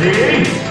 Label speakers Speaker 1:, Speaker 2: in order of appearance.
Speaker 1: Sim.